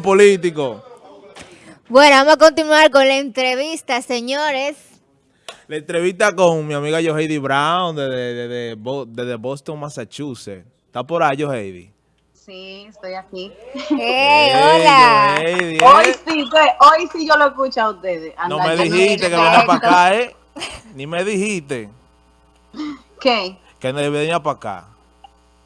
político. Bueno, vamos a continuar con la entrevista, señores. La entrevista con mi amiga Joheidi Brown desde de, de, Boston, Massachusetts. ¿Está por ahí, Joheidi? Sí, estoy aquí. Hey, hola. ¿eh? hoy sí, hoy sí yo lo escucho a ustedes. no me dijiste que venía para acá, ¿eh? Ni me dijiste. ¿Qué? Que venía para acá.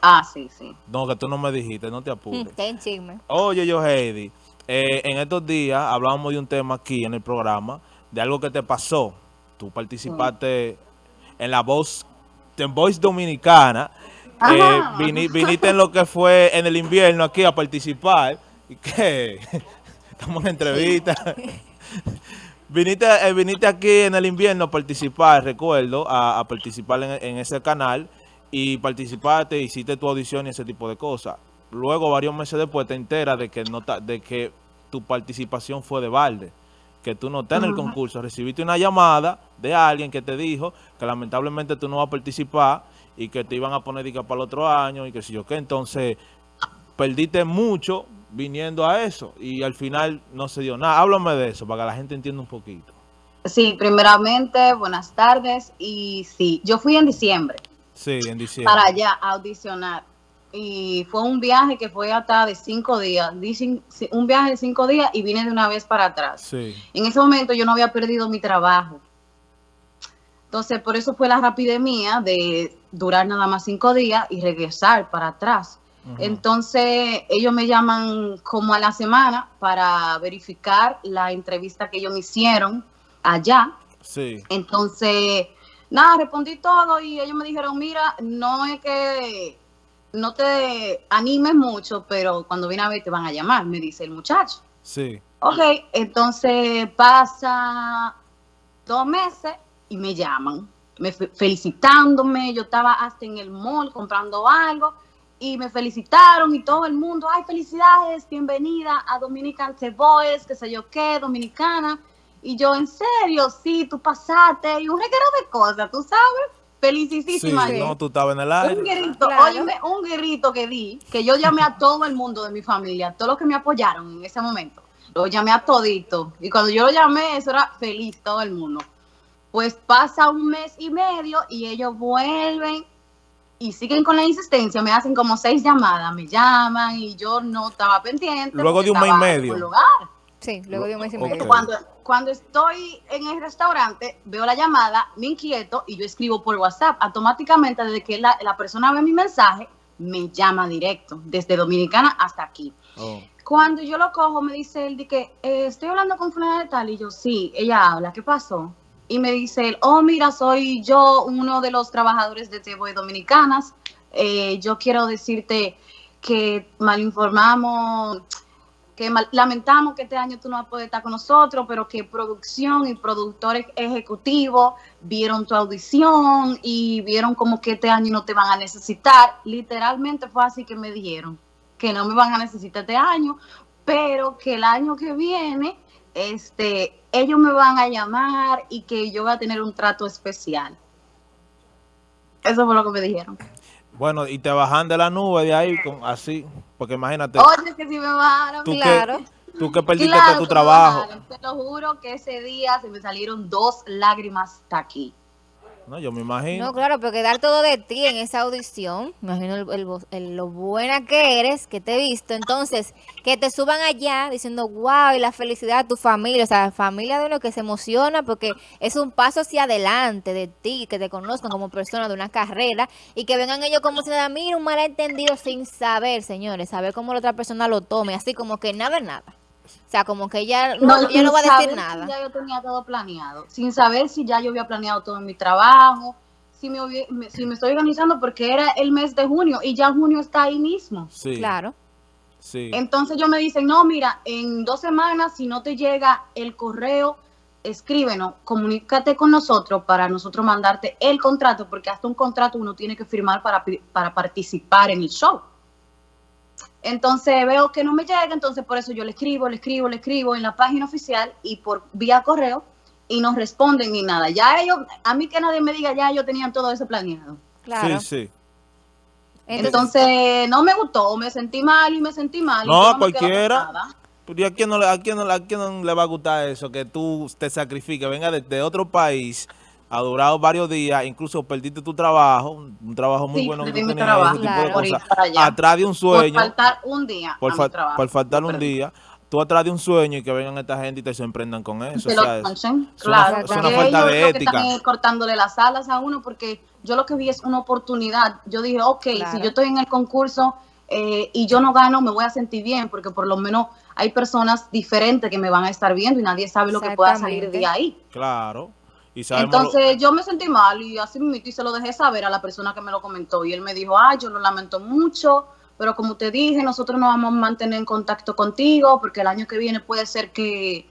Ah, sí, sí. No, que tú no me dijiste, no te apures. Ten chisme. Oye, yo, Heidi, eh, en estos días hablábamos de un tema aquí en el programa, de algo que te pasó. Tú participaste en la voz, en Voice Dominicana. Eh, viniste en lo que fue en el invierno aquí a participar. ¿Y qué? Estamos en entrevista. viniste, eh, viniste aquí en el invierno a participar, recuerdo, a, participar en ese canal y participaste, hiciste tu audición y ese tipo de cosas. Luego, varios meses después, te enteras de que, no de que tu participación fue de balde, que tú no estás en el concurso. Recibiste una llamada de alguien que te dijo que lamentablemente tú no vas a participar y que te iban a poner dica para el otro año y que si yo qué. Entonces, perdiste mucho viniendo a eso y al final no se dio nada. Háblame de eso para que la gente entienda un poquito. Sí, primeramente, buenas tardes. Y sí, yo fui en diciembre. Sí, en diciembre. Para allá audicionar. Y fue un viaje que fue hasta de cinco días. Un viaje de cinco días y vine de una vez para atrás. Sí. En ese momento yo no había perdido mi trabajo. Entonces, por eso fue la rapidez mía de durar nada más cinco días y regresar para atrás. Entonces, ellos me llaman como a la semana para verificar la entrevista que ellos me hicieron allá. Sí. Entonces, Nada, respondí todo y ellos me dijeron, mira, no es que no te animes mucho, pero cuando viene a ver te van a llamar, me dice el muchacho. Sí. Ok, entonces pasa dos meses y me llaman, me felicitándome, yo estaba hasta en el mall comprando algo y me felicitaron y todo el mundo, ay, felicidades, bienvenida a Dominican The Voice, qué sé yo qué, dominicana. Y yo, en serio, sí, tú pasaste y un reguero de cosas, tú sabes. Felicísima. Sí, no, tú estabas en el aire. Un grito, un grito que di, que yo llamé a todo el mundo de mi familia, a todos los que me apoyaron en ese momento. Lo llamé a todito. Y cuando yo lo llamé, eso era feliz todo el mundo. Pues pasa un mes y medio y ellos vuelven y siguen con la insistencia. Me hacen como seis llamadas, me llaman y yo no estaba pendiente. Luego de un mes y medio. Sí, luego de un mes y medio. Cuando, cuando estoy en el restaurante, veo la llamada, me inquieto y yo escribo por WhatsApp. Automáticamente, desde que la, persona ve mi mensaje, me llama directo, desde Dominicana hasta aquí. Oh. Cuando yo lo cojo, me dice él, de que eh, estoy hablando con fulana de tal, y yo, sí, ella habla, ¿qué pasó? Y me dice él, oh, mira, soy yo, uno de los trabajadores de Teboy Dominicanas. Eh, yo quiero decirte que malinformamos lamentamos que este año tú no vas a poder estar con nosotros, pero que producción y productores ejecutivos vieron tu audición y vieron como que este año no te van a necesitar. Literalmente fue así que me dijeron que no me van a necesitar este año, pero que el año que viene este, ellos me van a llamar y que yo voy a tener un trato especial. Eso fue lo que me dijeron. Bueno, y te bajan de la nube de ahí, así, porque imagínate. Oye, que si me bajaron, tú claro. Que, tú que perdiste todo tu trabajo. te lo juro que ese día se me salieron dos lágrimas hasta aquí. No, yo me imagino. No, claro, pero quedar todo de ti en esa audición, imagino lo buena que eres, que te he visto, entonces, que te suban allá diciendo, wow, y la felicidad de tu familia, o sea, la familia de uno que se emociona porque es un paso hacia adelante de ti, que te conozcan como persona de una carrera y que vengan ellos como si nada, mira, un malentendido sin saber, señores, saber cómo la otra persona lo tome, así como que nada es nada. O sea, como que ella no, no va a decir nada. Si ya yo tenía todo planeado, sin saber si ya yo había planeado todo en mi trabajo, si me, si me estoy organizando porque era el mes de junio y ya junio está ahí mismo. Sí. Claro. Sí. Entonces yo me dicen, no, mira, en dos semanas si no te llega el correo, escríbenos, comunícate con nosotros para nosotros mandarte el contrato, porque hasta un contrato uno tiene que firmar para, para participar en el show. Entonces veo que no me llega, entonces por eso yo le escribo, le escribo, le escribo en la página oficial y por vía correo y no responden ni nada. Ya ellos, a mí que nadie me diga, ya ellos tenían todo eso planeado. Claro. Sí, sí. Entonces, no me gustó, me sentí mal y me sentí mal. No, cualquiera. ¿Y a quién, no le, a, quién no, a quién no le va a gustar eso? Que tú te sacrifiques, venga de, de otro país, ha durado varios días, incluso perdiste tu trabajo, un trabajo muy Sí, bueno que tú tenías, trabajo, ese tipo de claro. por ir cosas, atrás de un Por sueño, faltar un día por, fa- trabajo. por faltar Lo un día, tú atrás de un sueño y que vengan esta gente y te sorprendan con eso. Que o sea, lo es- una- claro. es una porque falta ellos de lo que ética. están es cortándole las alas a uno porque yo lo que vi es una oportunidad. Yo dije, ok, Claro. si yo estoy en el concurso eh, y yo no gano, me voy a sentir bien porque por lo menos hay personas diferentes que me van a estar viendo y nadie sabe lo que pueda salir de ahí. Claro. Entonces yo me sentí mal y así mismo y se lo dejé saber a la persona que me lo comentó y él me dijo, ay, yo lo lamento mucho, pero como te dije, nosotros nos vamos a mantener en contacto contigo porque el año que viene puede ser que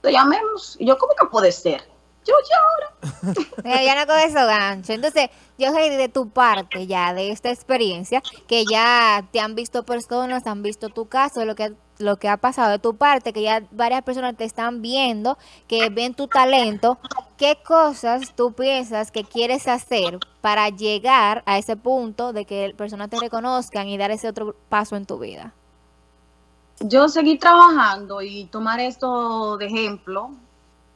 te llamemos. Y yo, ¿cómo que puede ser? Yo ahora. Mira, ya no con eso gancho. Entonces, yo de tu parte ya, de esta experiencia, que ya te han visto personas, han visto tu caso, lo que, lo que ha pasado de tu parte, que ya varias personas te están viendo, que ven tu talento, ¿qué cosas tú piensas que quieres hacer para llegar a ese punto de que personas te reconozcan y dar ese otro paso en tu vida? Yo seguí trabajando y tomar esto de ejemplo,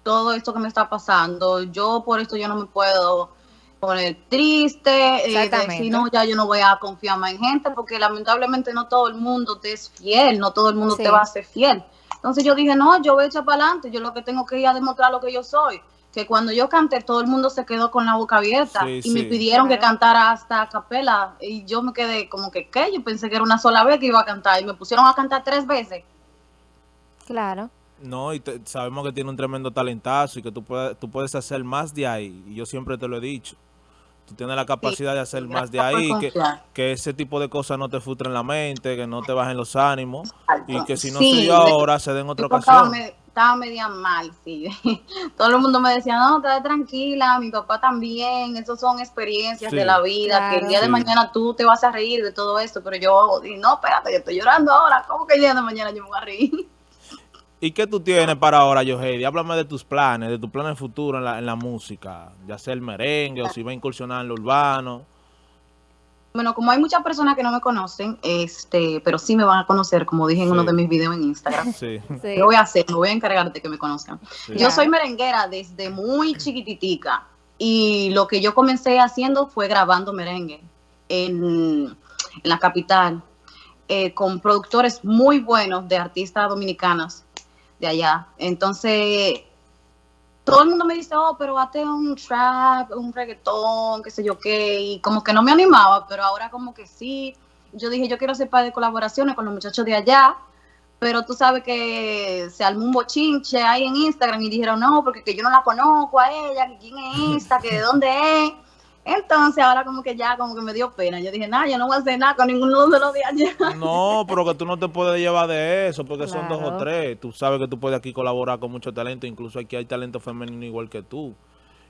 todo esto que me está pasando. Yo por esto yo no me puedo poner triste, eh, decir, no, ya yo no voy a confiar más en gente, porque lamentablemente no todo el mundo te es fiel, no todo el mundo Sí. te va a ser fiel. Entonces yo dije, no, yo voy a echar para adelante, yo lo que tengo que ir a demostrar lo que yo soy. Que cuando yo canté, todo el mundo se quedó con la boca abierta Sí, y sí. me pidieron que cantara hasta a capela y yo me quedé como que, ¿qué? Yo pensé que era una sola vez que iba a cantar y me pusieron a cantar tres veces. Claro. No, y te- sabemos que tiene un tremendo talentazo y que tú puedes, tú puedes hacer más de ahí. Y yo siempre te lo he dicho. Tú tienes la capacidad de hacer más de ahí, que, que ese tipo de cosas no te frustren la mente, que no te bajen los ánimos y que si no Sí, me- ahora, se den otra Yo estaba, ocasión. me- estaba media mal, sí. Todo el mundo me decía, no, estate tranquila, mi papá también, eso son experiencias Sí. de la vida, que el día de mañana tú te vas a reír de todo esto, pero yo dije, no, espérate, yo estoy llorando ahora, ¿cómo que el día de mañana yo me voy a reír? ¿Y qué tú tienes para ahora, Yohedi? Háblame de tus planes, de tus planes futuros en la, en la música, ya sea el merengue o si va a incursionar en lo urbano. Bueno, como hay muchas personas que no me conocen, este, pero sí me van a conocer, como dije en Sí. uno de mis videos en Instagram. Sí, Sí. Lo voy a hacer, me voy a encargar de que me conozcan. sí. Yo soy merenguera desde muy chiquititica y lo que yo comencé haciendo fue grabando merengue en, en la capital eh, con productores muy buenos de artistas dominicanas de allá. Entonces, todo el mundo me dice, oh, pero hazte un trap, un reggaetón, qué sé yo qué, y como que no me animaba, pero ahora como que sí. Yo dije, yo quiero hacer par de colaboraciones con los muchachos de allá, pero tú sabes que se armó un bochinche ahí en Instagram y dijeron, no, porque que yo no la conozco a ella, que quién es esta, que de dónde es. Entonces ahora como que ya como que me dio pena. Yo dije, nada, yo no voy a hacer nada con ninguno de los de allá. No, pero que tú no te puedes llevar de eso, porque son dos o tres. Tú sabes que tú puedes aquí colaborar con mucho talento, incluso aquí hay talento femenino igual que tú.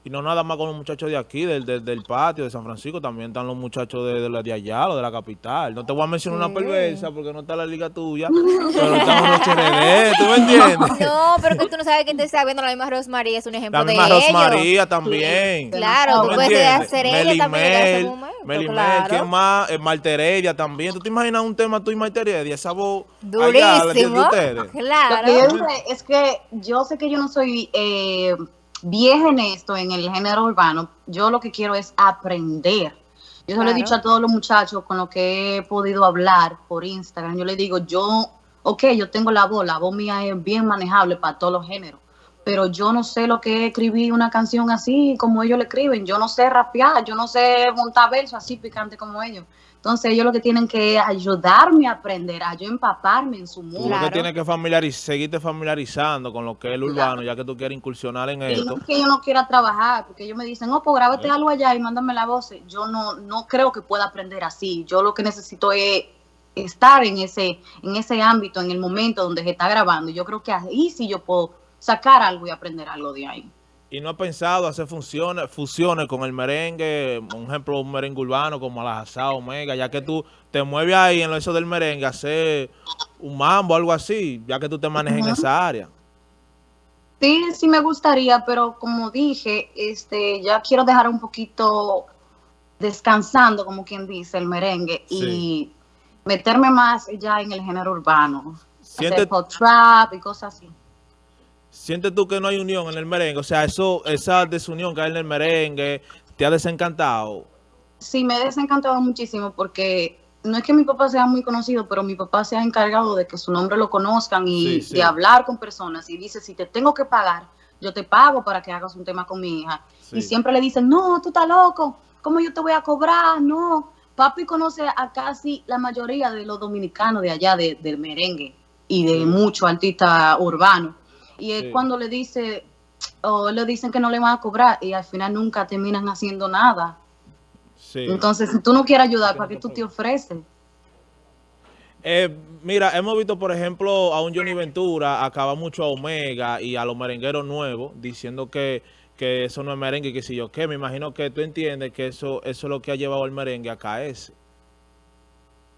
Y no nada más con los muchachos de aquí, del, del, del patio, de San Francisco, también están los muchachos de, de, la- de allá, los de la capital. No te voy a mencionar una perversa porque no está la liga tuya, pero estamos los HRD, ¿tú me entiendes? No, pero que tú no sabes quién te está viendo. La misma Rosmaría es un ejemplo La de misma ellos. Rosmaría también. Claro, ¿Tú puedes hacer ella también en ese Mel, momento, Meli Mel, claro. ¿quién más? Eh, Marta Heredia también. ¿Tú te imaginas un tema tú y Marta Heredia? Esa voz allá, de- de Durísimo. ustedes. Lo que yo Claro. dije es que yo sé que yo no soy eh, vieja en esto, en el género urbano. Yo lo que quiero es aprender. Yo se lo he Claro. dicho a todos los muchachos con los que he podido hablar por Instagram. Yo les digo, yo, ok, yo tengo la voz, la voz mía es bien manejable para todos los géneros. Pero yo no sé lo que es escribir una canción así como ellos le escriben. Yo no sé rapear, yo no sé montar versos así picante como ellos. Entonces ellos lo que tienen que ayudarme a aprender, a yo empaparme en su Tú mundo. lo que tienes que familiariz seguirte familiarizando con lo que es el urbano, ya que tú quieres incursionar en Y esto. no es que yo no quiera trabajar, porque ellos me dicen, oh, pues grábate Eh. algo allá y mándame la voz. Yo no, no creo que pueda aprender así. Yo lo que necesito es estar en ese, en ese ámbito, en el momento donde se está grabando. Y yo creo que ahí sí yo puedo sacar algo y aprender algo de ahí. Y no has pensado hacer funciones, fusiones con el merengue, un ejemplo, un merengue urbano como la Asá Omega, ya que tú te mueves ahí en eso del merengue, hacer un mambo, algo así, ya que tú te manejas en esa área. Sí, sí me gustaría, pero como dije, este, ya quiero dejar un poquito descansando, como quien dice, el merengue y meterme más ya en el género urbano. Hacer hot trap y cosas así. ¿Sientes tú que no hay unión en el merengue? O sea, eso, esa desunión que hay en el merengue, ¿te ha desencantado? Sí, me he desencantado muchísimo porque no es que mi papá sea muy conocido, pero mi papá se ha encargado de que su nombre lo conozcan y Sí, sí. de hablar con personas. Y dice, si te tengo que pagar, yo te pago para que hagas un tema con mi hija. Sí. Y siempre le dicen, no, tú estás loco, ¿cómo yo te voy a cobrar? No. Papi conoce a casi la mayoría de los dominicanos de allá, de- del merengue y de Sí. muchos artistas urbanos. Y es Sí. cuando le dice, o le dicen que no le van a cobrar y al final nunca terminan haciendo nada. Sí. Entonces, si tú no quieres ayudar, ¿para qué tú te ofreces? Eh, mira, hemos visto, por ejemplo, a un Johnny Ventura acaba mucho a Omega y a los merengueros nuevos diciendo que, que eso no es merengue, que si yo qué. Me imagino que tú entiendes que eso, eso es lo que ha llevado al merengue a caerse.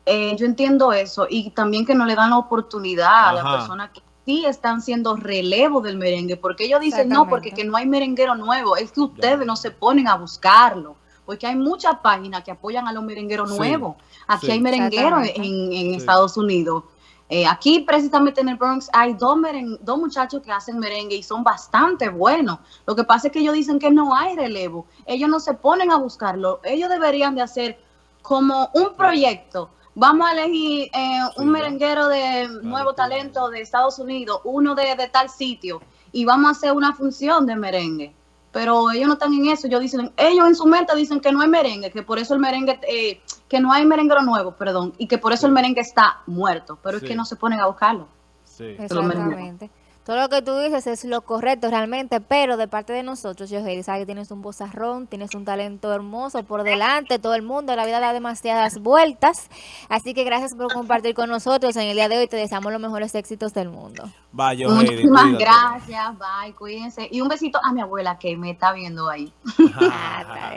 Eh, yo entiendo eso y también que no le dan la oportunidad a Ajá. las personas que sí están siendo relevo del merengue, porque ellos dicen no, porque que no hay merenguero nuevo, es que ustedes no se ponen a buscarlo, porque hay muchas páginas que apoyan a los merengueros Sí, nuevos. Aquí sí. hay merengueros en, en Sí. Estados Unidos. Eh, aquí precisamente en el Bronx hay dos, meren- dos muchachos que hacen merengue y son bastante buenos. Lo que pasa es que ellos dicen que no hay relevo. Ellos no se ponen a buscarlo. Ellos deberían de hacer como un proyecto. Vamos a elegir eh, un Sí, merenguero de nuevo talento de Estados Unidos, uno de, de tal sitio, y vamos a hacer una función de merengue. Pero ellos no están en eso. Ellos dicen, ellos en su mente dicen que no hay merengue, que por eso el merengue, eh, que no hay merenguero nuevo, perdón, y que por eso Sí. el merengue está muerto. Pero Sí. es que no se ponen a buscarlo. Sí. Exactamente. Todo lo que tú dices es lo correcto realmente, pero de parte de nosotros, yo sabes que tienes un vozarrón, tienes un talento hermoso por delante, todo el mundo, la vida da demasiadas vueltas, así que gracias por compartir con nosotros en el día de hoy, te deseamos los mejores éxitos del mundo. Heidi, Muchísimas cuídate. gracias, bye, cuídense. Y un besito a mi abuela que me está viendo ahí. Ah.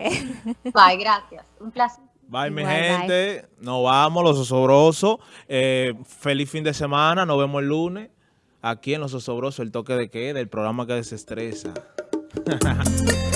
Bye, gracias. Un placer. Bye, mi bye. gente. Nos vamos, los osobrosos. Eh, feliz fin de semana. Nos vemos el lunes. Aquí en Los Osobrosos, el toque de queda, el programa que desestresa.